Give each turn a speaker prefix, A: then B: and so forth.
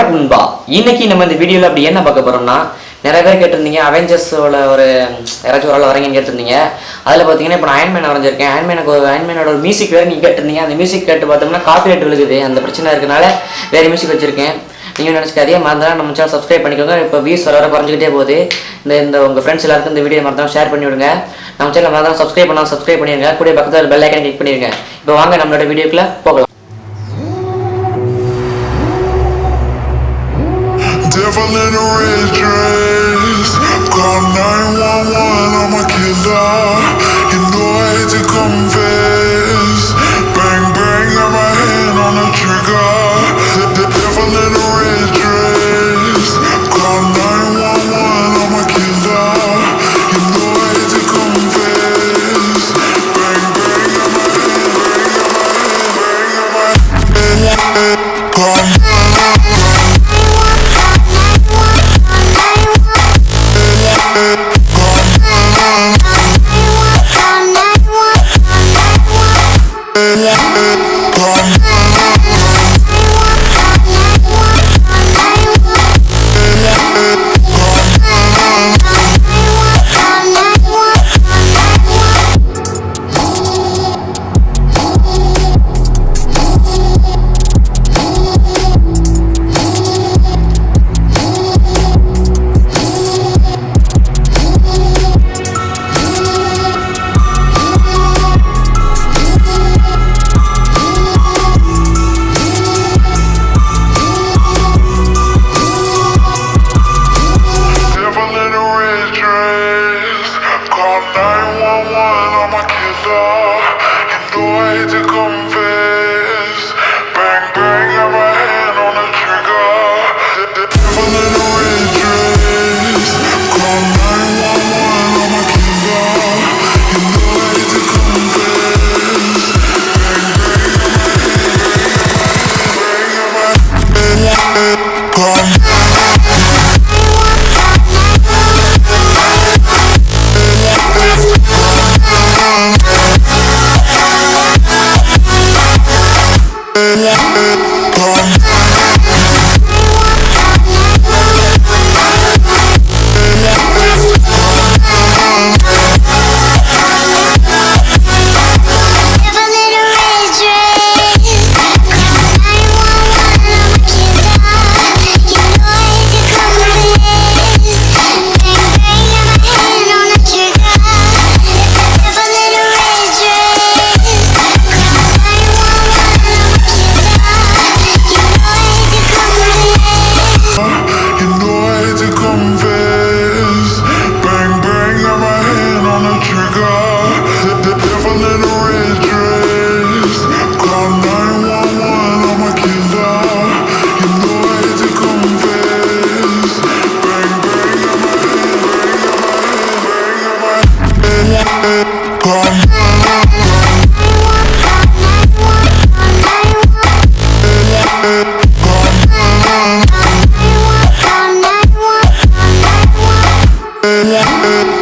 A: வணக்கம் நண்பா. இன்னைக்கு நம்ம இந்த வீடியோவில் அப்படி என்ன பார்க்க போறோம்னா நிறைய பேர் கேட்டிருந்தீங்க அவெஞ்சர்ஸோட ஒரு யாராச்சும் ஒரு ஆள் வரீங்கன்னு கேட்டிருந்தீங்க. அதில் பார்த்தீங்கன்னா இப்போ நான் அயன்மேன் வரைஞ்சிருக்கேன். அயன்மேனுக்கு ஒரு அயன்மேனோட ஒரு மியூசிக் வேறு நீங்கள் கேட்டிருந்தீங்க. அந்த மியூசிக் கேட்டு பார்த்தோம்னா காப்பிரைட் விழுகுது. அந்த பிரச்சனை இருக்கனால வேறு மியூசிக் வச்சிருக்கேன். நீங்கள் நினச்சிக்காதே மறந்தாலும் நம்ம சேனல் சப்ஸ்கிரைப் பண்ணிக்கோங்க. இப்போ வியூஸ் வர வர குறைஞ்சிக்கிட்டே போகுது. இந்த இந்த உங்கள் ஃப்ரெண்ட்ஸ் எல்லாருக்கும் இந்த வீடியோ மறந்தாலும் ஷேர் பண்ணி விடுங்க நம்ம சேனல் மறந்தாலும் சப்ஸ்கிரைப் பண்ணாலும் சப்ஸ்கிரைப் பண்ணிடுங்க கூட பக்கத்தில் பெல் ஐக்கன் கிளிக் பண்ணிடுங்க இப்போ வாங்க நம்மளோட வீடியோக்குள்ளே போகலாம்.
B: A red dress. Call 911, I'm a killer. 911, I'm a killer. You know I hate to confess. yeah. Yeah.